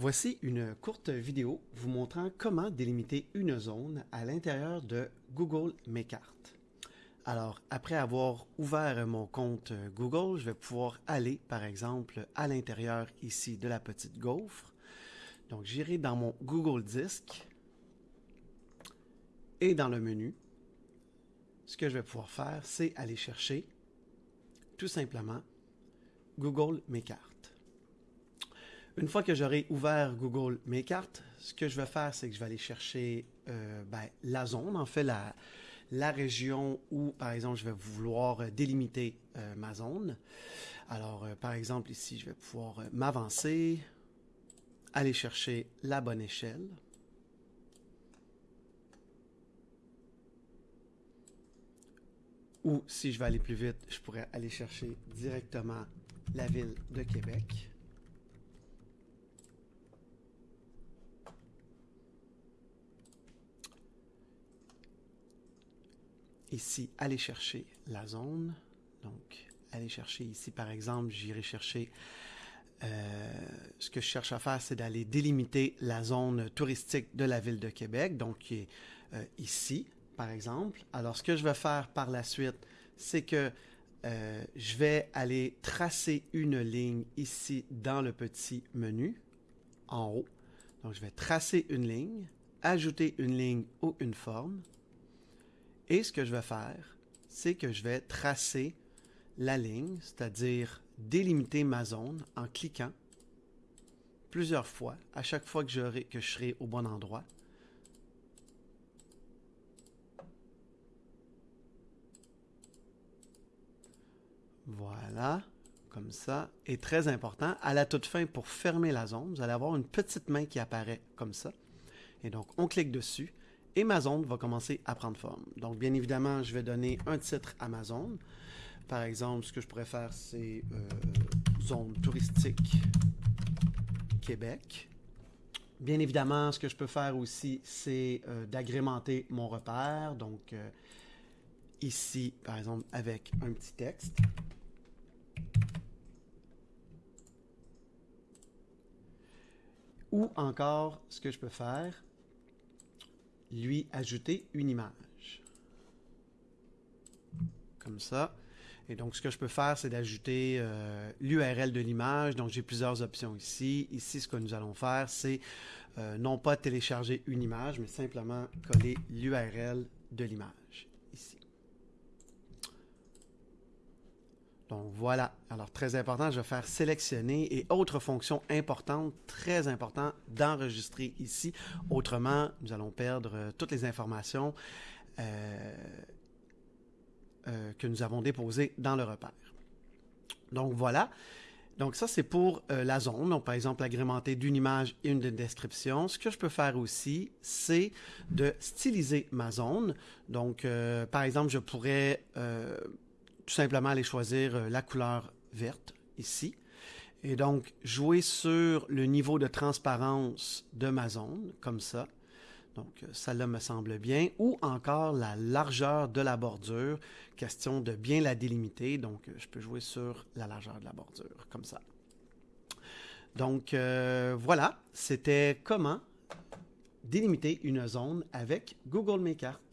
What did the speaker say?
Voici une courte vidéo vous montrant comment délimiter une zone à l'intérieur de Google Mes Cartes. Alors, après avoir ouvert mon compte Google, je vais pouvoir aller, par exemple, à l'intérieur ici de la petite gaufre. Donc, j'irai dans mon Google Disc et dans le menu, ce que je vais pouvoir faire, c'est aller chercher tout simplement Google Mes Cartes. Une fois que j'aurai ouvert Google Mes Cartes, ce que je vais faire, c'est que je vais aller chercher euh, ben, la zone, en fait, la, la région où, par exemple, je vais vouloir délimiter euh, ma zone. Alors, euh, par exemple, ici, je vais pouvoir m'avancer, aller chercher la bonne échelle. Ou si je veux aller plus vite, je pourrais aller chercher directement la ville de Québec. Ici, aller chercher la zone. Donc, aller chercher ici, par exemple, j'irai chercher... Euh, ce que je cherche à faire, c'est d'aller délimiter la zone touristique de la ville de Québec, donc qui est euh, ici, par exemple. Alors, ce que je vais faire par la suite, c'est que euh, je vais aller tracer une ligne ici dans le petit menu, en haut. Donc, je vais tracer une ligne, ajouter une ligne ou une forme. Et ce que je vais faire, c'est que je vais tracer la ligne, c'est-à-dire délimiter ma zone en cliquant plusieurs fois, à chaque fois que, que je serai au bon endroit. Voilà, comme ça. Et très important, à la toute fin, pour fermer la zone, vous allez avoir une petite main qui apparaît comme ça. Et donc, on clique dessus et ma zone va commencer à prendre forme. Donc, bien évidemment, je vais donner un titre à ma zone. Par exemple, ce que je pourrais faire, c'est euh, zone touristique Québec. Bien évidemment, ce que je peux faire aussi, c'est euh, d'agrémenter mon repère. Donc, euh, ici, par exemple, avec un petit texte. Ou encore, ce que je peux faire, lui ajouter une image. Comme ça. Et donc, ce que je peux faire, c'est d'ajouter euh, l'URL de l'image. Donc, j'ai plusieurs options ici. Ici, ce que nous allons faire, c'est euh, non pas télécharger une image, mais simplement coller l'URL de l'image. Donc voilà, alors très important, je vais faire sélectionner et autre fonction importante, très important d'enregistrer ici. Autrement, nous allons perdre euh, toutes les informations euh, euh, que nous avons déposées dans le repère. Donc voilà. Donc ça, c'est pour la zone. Donc par exemple, agrémenter d'une image et une description. Ce que je peux faire aussi, c'est de styliser ma zone. Donc par exemple, je pourrais tout simplement aller choisir euh, la couleur verte ici. Et donc, jouer sur le niveau de transparence de ma zone, comme ça. Donc, ça là me semble bien. Ou encore la largeur de la bordure. Question de bien la délimiter. Donc, je peux jouer sur la largeur de la bordure, comme ça. Donc, euh, voilà. C'était comment délimiter une zone avec Google Mes Cartes.